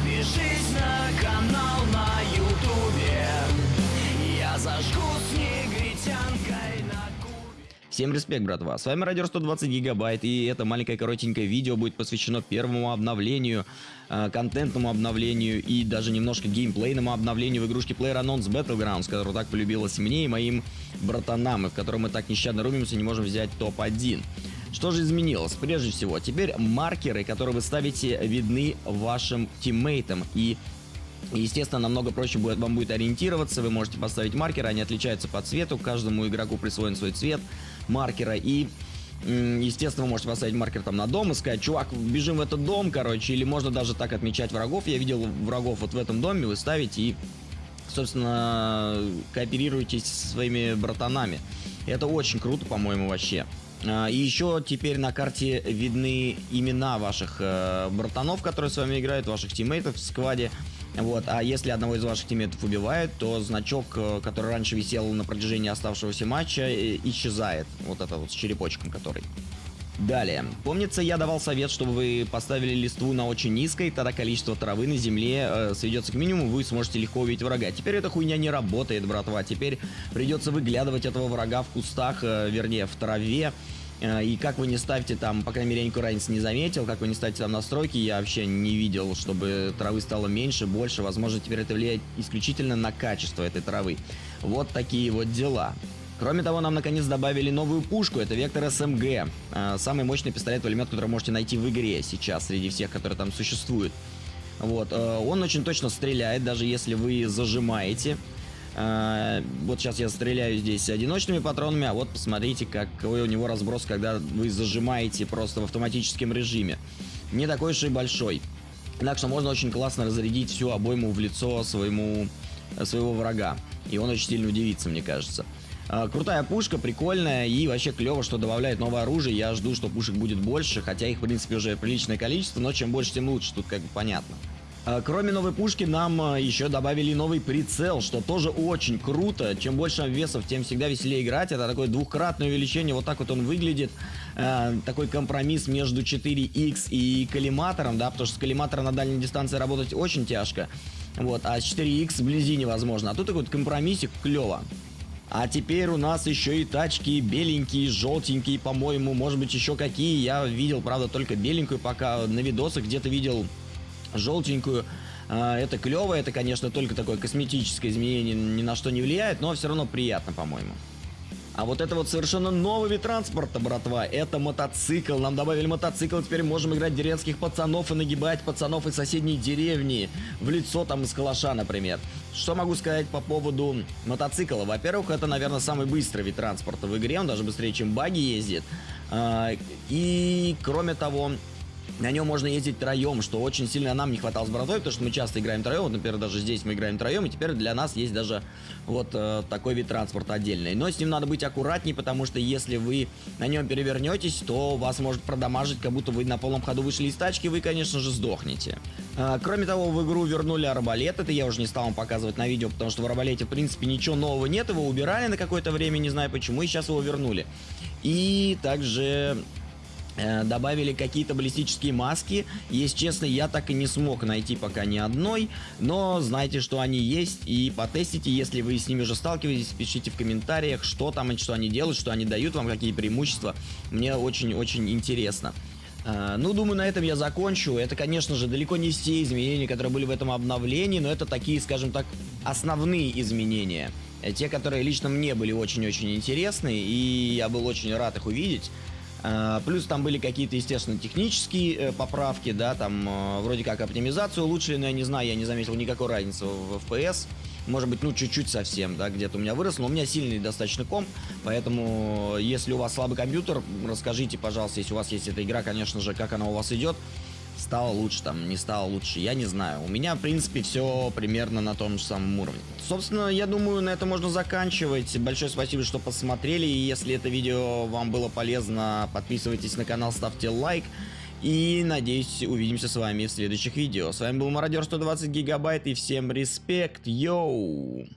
Подпишись на канал на ютубе Я зажгу с негритянкой на Всем респект, братва. С вами Радио 120 Гигабайт, и это маленькое коротенькое видео будет посвящено первому обновлению, э, контентному обновлению и даже немножко геймплейному обновлению в игрушке PlayerUnknown's Battlegrounds, которая так полюбилась мне и моим братанам, и в котором мы так нещадно рубимся и не можем взять топ-1. Что же изменилось? Прежде всего, теперь маркеры, которые вы ставите, видны вашим тиммейтам и Естественно, намного проще будет, вам будет ориентироваться, вы можете поставить маркеры, они отличаются по цвету, каждому игроку присвоен свой цвет маркера, и Естественно, вы можете поставить маркер там на дом и сказать, чувак, бежим в этот дом, короче, или можно даже так отмечать врагов. Я видел врагов вот в этом доме, вы ставите и, собственно, кооперируетесь со своими братанами. Это очень круто, по-моему, вообще. А, и еще теперь на карте видны имена ваших э, братанов, которые с вами играют, ваших тиммейтов в скваде. Вот, а если одного из ваших тиммейтов убивают, то значок, э, который раньше висел на протяжении оставшегося матча, э, исчезает. Вот это вот с черепочком который. Далее. Помнится, я давал совет, чтобы вы поставили листву на очень низкой, тогда количество травы на земле э, сведется к минимуму, вы сможете легко увидеть врага. Теперь эта хуйня не работает, братва. Теперь придется выглядывать этого врага в кустах, э, вернее, в траве. Э, и как вы не ставите там, по крайней мере, я разницы не заметил, как вы не ставите там настройки, я вообще не видел, чтобы травы стало меньше, больше. Возможно, теперь это влияет исключительно на качество этой травы. Вот такие вот дела. Кроме того, нам наконец добавили новую пушку, это Вектор СМГ. Э, самый мощный пистолет-пулемет, который можете найти в игре сейчас, среди всех, которые там существуют. Вот, э, он очень точно стреляет, даже если вы зажимаете. Э, вот сейчас я стреляю здесь одиночными патронами, а вот посмотрите, какой у него разброс, когда вы зажимаете просто в автоматическом режиме. Не такой уж и большой. Так что можно очень классно разрядить всю обойму в лицо своему, своего врага. И он очень сильно удивится, мне кажется. А, крутая пушка, прикольная и вообще клево, что добавляет новое оружие. Я жду, что пушек будет больше, хотя их, в принципе, уже приличное количество, но чем больше, тем лучше, тут как бы понятно. А, кроме новой пушки, нам а, еще добавили новый прицел, что тоже очень круто. Чем больше весов, тем всегда веселее играть. Это такое двухкратное увеличение, вот так вот он выглядит. такой компромисс между 4X и коллиматором, да, потому что с коллиматором на дальней дистанции работать очень тяжко. Вот, а с 4X вблизи невозможно. А тут такой вот компромиссик, клево. А теперь у нас еще и тачки беленькие, желтенькие, по-моему, может быть еще какие. Я видел, правда, только беленькую пока на видосах где-то видел желтенькую. А, это клево, это, конечно, только такое косметическое изменение, ни на что не влияет, но все равно приятно, по-моему. А вот это вот совершенно новый вид транспорта, братва. Это мотоцикл. Нам добавили мотоцикл. Теперь можем играть деревенских пацанов и нагибать пацанов из соседней деревни. В лицо там из калаша, например. Что могу сказать по поводу мотоцикла? Во-первых, это, наверное, самый быстрый вид транспорта в игре. Он даже быстрее, чем баги ездит. А, и, кроме того, на нем можно ездить троем, что очень сильно нам не хватало с братвой, потому что мы часто играем троем. Вот, например, даже здесь мы играем троем, и теперь для нас есть даже вот э, такой вид транспорта отдельный. Но с ним надо быть аккуратней, потому что если вы на нем перевернетесь, то вас может продамажить, как будто вы на полном ходу вышли из тачки, вы, конечно же, сдохнете. А, кроме того, в игру вернули арбалет, это я уже не стал вам показывать на видео, потому что в арбалете, в принципе, ничего нового нет, его убирали на какое-то время, не знаю почему, и сейчас его вернули. И также Э, добавили какие-то баллистические маски. Если честно, я так и не смог найти пока ни одной, но знайте, что они есть и потестите, если вы с ними уже сталкиваетесь, пишите в комментариях, что там, что они делают, что они дают вам, какие преимущества. Мне очень-очень интересно. Uh, ну, думаю, на этом я закончу. Это, конечно же, далеко не все изменения, которые были в этом обновлении, но это такие, скажем так, основные изменения. Э, те, которые лично мне были очень-очень интересны, и я был очень рад их увидеть. А, плюс там были какие-то, естественно, технические э, поправки, да, там э, вроде как оптимизацию улучшили, но я не знаю, я не заметил никакой разницы в FPS. Может быть, ну, чуть-чуть совсем, да, где-то у меня выросло. Но у меня сильный достаточно комп, поэтому, если у вас слабый компьютер, расскажите, пожалуйста, если у вас есть эта игра, конечно же, как она у вас идет стало лучше, там, не стало лучше, я не знаю. У меня, в принципе, все примерно на том же самом уровне. Собственно, я думаю, на это можно заканчивать. Большое спасибо, что посмотрели. И если это видео вам было полезно, подписывайтесь на канал, ставьте лайк. И, надеюсь, увидимся с вами в следующих видео. С вами был Мародер 120 Гигабайт и всем респект, йоу!